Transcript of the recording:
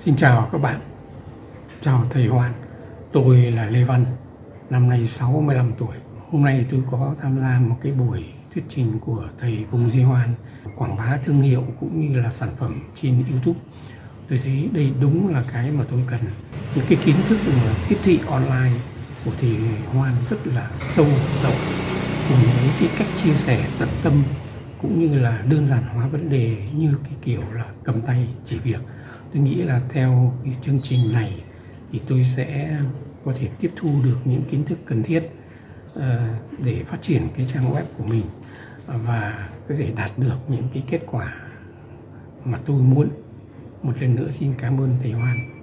Xin chào các bạn. Chào thầy Hoan. Tôi là Lê Văn, Năm nay 65 tuổi. Hôm nay tôi có tham gia một cái buổi thuyết trình của thầy Vùng Di Hoan, Quảng bá thương hiệu cũng như là sản phẩm trên Youtube. Tôi thấy đây đúng là cái mà tôi cần. Những cái kiến thức mà tiếp thị online của thầy Hoan rất là sâu rộng, Cùng với cái cách chia sẻ tận tâm, cũng như là đơn giản hóa vấn đề như cái kiểu là cầm tay chỉ việc tôi nghĩ là theo cái chương trình này thì tôi sẽ có thể tiếp thu được những kiến thức cần thiết ờ, để phát triển cái trang web của mình và có thể đạt được những cái kết quả mà tôi muốn. Một lần nữa xin cảm ơn thầy Hoan.